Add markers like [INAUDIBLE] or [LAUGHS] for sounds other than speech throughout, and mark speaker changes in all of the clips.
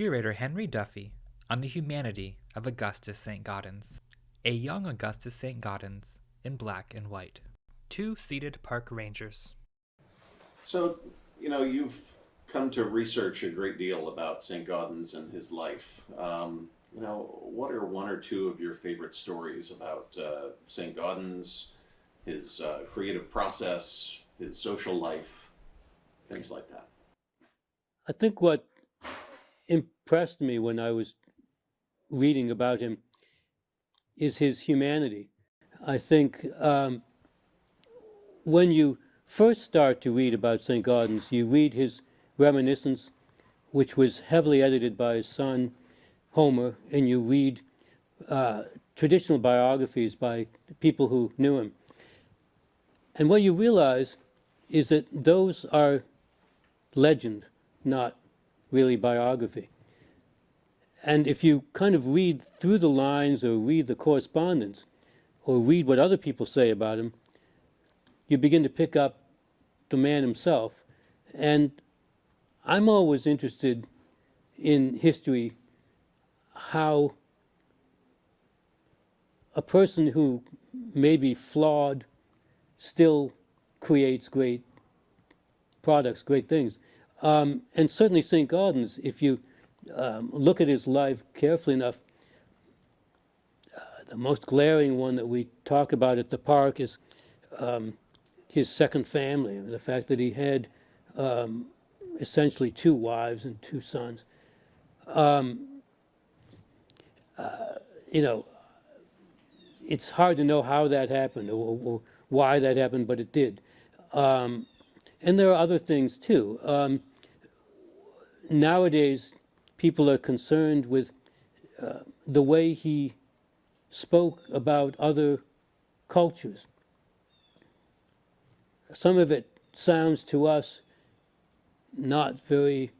Speaker 1: curator Henry Duffy on the humanity of Augustus St. Gaudens, a young Augustus St. Gaudens in black and white. Two seated park rangers.
Speaker 2: So, you know, you've come to research a great deal about St. Gaudens and his life. Um, you know, what are one or two of your favorite stories about uh, St. Gaudens, his uh, creative process, his social life, things like that?
Speaker 3: I think what impressed me when I was reading about him is his humanity. I think um, when you first start to read about St. Gaudens, you read his reminiscence, which was heavily edited by his son, Homer, and you read uh, traditional biographies by people who knew him. And what you realize is that those are legend, not really biography. And if you kind of read through the lines or read the correspondence or read what other people say about him, you begin to pick up the man himself. And I'm always interested in history how a person who may be flawed still creates great products, great things. Um, and certainly St. Gaudens, if you um, look at his life carefully enough, uh, the most glaring one that we talk about at the park is um, his second family, the fact that he had um, essentially two wives and two sons. Um, uh, you know, it's hard to know how that happened or, or why that happened, but it did. Um, and there are other things too. Um, nowadays, people are concerned with uh, the way he spoke about other cultures. Some of it sounds to us not very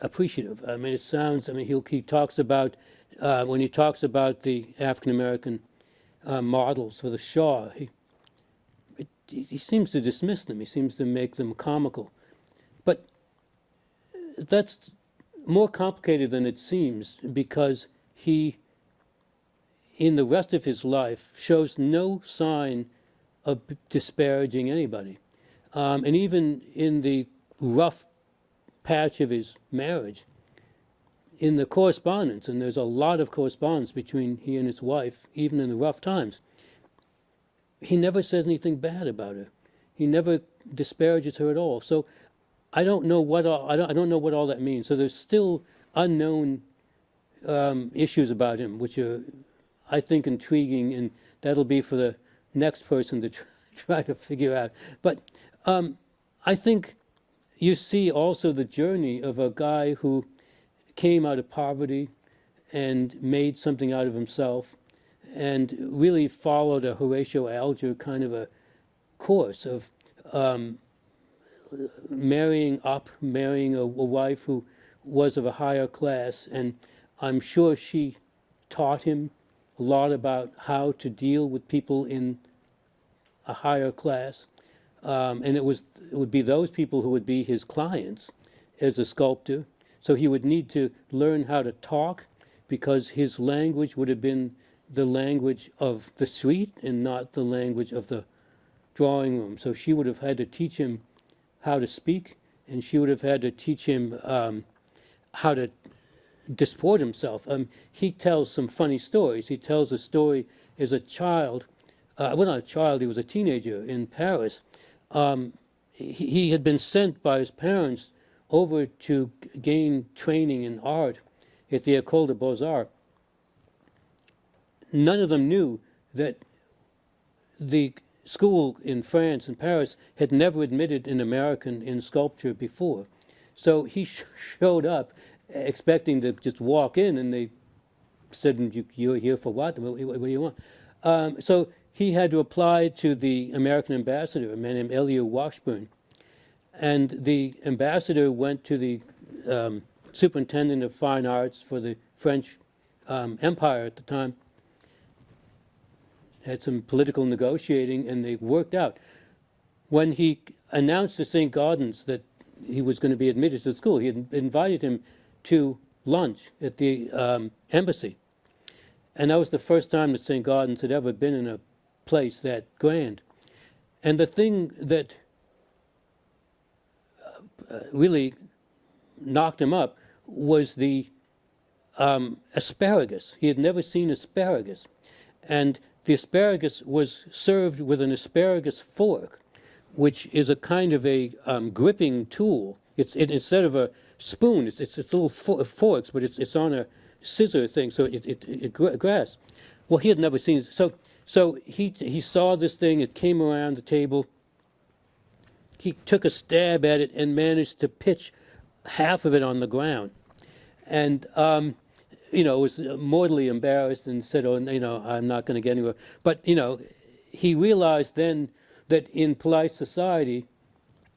Speaker 3: appreciative. I mean, it sounds, I mean, he, he talks about, uh, when he talks about the African-American uh, models for the Shaw, he, he seems to dismiss them. He seems to make them comical. But that's more complicated than it seems because he, in the rest of his life, shows no sign of disparaging anybody. Um, and even in the rough patch of his marriage, in the correspondence, and there's a lot of correspondence between he and his wife, even in the rough times, he never says anything bad about her. He never disparages her at all. So I don't know what all, I don't, I don't know what all that means. So there's still unknown um, issues about him, which are, I think, intriguing, and that'll be for the next person to [LAUGHS] try to figure out. But um, I think you see also the journey of a guy who came out of poverty and made something out of himself and really followed a Horatio Alger kind of a course of um, marrying up, marrying a, a, wife who was of a higher class. And I'm sure she taught him a lot about how to deal with people in a higher class. Um, and it was it would be those people who would be his clients as a sculptor. So he would need to learn how to talk because his language would have been the language of the suite and not the language of the drawing room. So she would have had to teach him how to speak, and she would have had to teach him um, how to disport himself. Um, he tells some funny stories. He tells a story as a child, uh, well, not a child, he was a teenager in Paris, um, he, he, had been sent by his parents over to gain training in art at the École des Beaux-Arts. None of them knew that the school in France and Paris had never admitted an American in sculpture before. So he sh showed up expecting to just walk in and they said, you're here for what? What, what do you want? Um, so he had to apply to the American ambassador, a man named Elihu Washburne. And the ambassador went to the um, superintendent of fine arts for the French um, Empire at the time, had some political negotiating, and they worked out. When he announced to St. Gaudens that he was going to be admitted to the school. He had invited him to lunch at the um, embassy. And that was the first time that St. Gaudens had ever been in a place that grand. And the thing that uh, really knocked him up was the um, asparagus. He had never seen asparagus. And the asparagus was served with an asparagus fork, which is a kind of a um, gripping tool. It's it, instead of a spoon, it's, it's, it's little for forks, but it's, it's on a scissor thing, so it, it, it, grasps. Well, he had never seen it. So, so he, he saw this thing, it came around the table. He took a stab at it and managed to pitch half of it on the ground. And, um, you know, was mortally embarrassed and said, oh, you know, I'm not going to get anywhere. But, you know, he realized then that in polite society,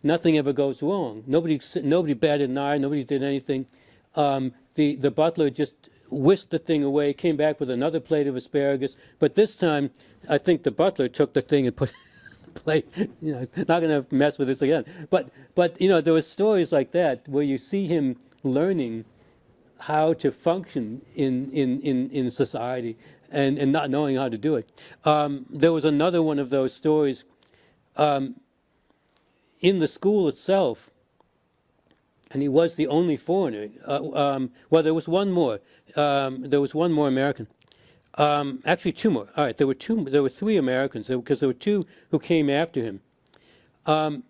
Speaker 3: nothing ever goes wrong. Nobody, nobody batted an eye, nobody did anything. Um, the, the butler just whisked the thing away, came back with another plate of asparagus. But this time, I think the butler took the thing and put [LAUGHS] the plate, you know, not going to mess with this again. But, but, you know, there were stories like that where you see him learning how to function in, in, in, in society and, and not knowing how to do it. Um, there was another one of those stories um, in the school itself, and he was the only foreigner. Uh, um, well, there was one more. Um, there was one more American. Um, actually, two more. All right, there were two. There were three Americans because there were two who came after him. Um,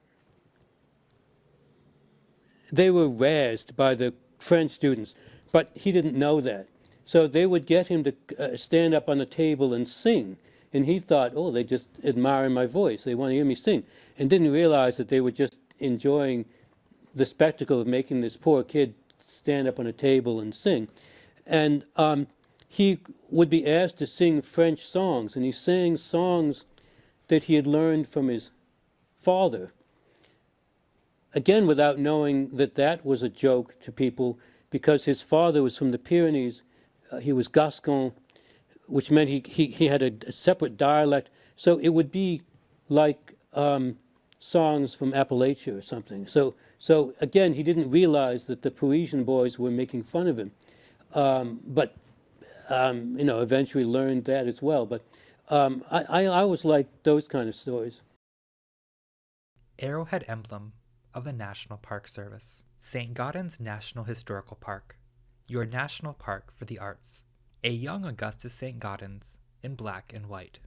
Speaker 3: they were razzed by the French students, but he didn't know that. So they would get him to uh, stand up on the table and sing. And he thought, oh, they just admire my voice. They want to hear me sing. And didn't realize that they were just enjoying the spectacle of making this poor kid stand up on a table and sing. And um, he would be asked to sing French songs, and he sang songs that he had learned from his father. Again, without knowing that that was a joke to people, because his father was from the Pyrenees, uh, he was Gascon, which meant he, he, he had a, a, separate dialect. So it would be like um, songs from Appalachia or something. So, so again, he didn't realize that the Parisian boys were making fun of him. Um, but, um, you know, eventually learned that as well. But um, I, I always liked those kind of stories.
Speaker 1: Arrowhead emblem of the National Park Service. St. Gaudens National Historical Park. Your national park for the arts. A young Augustus St. Gaudens in black and white.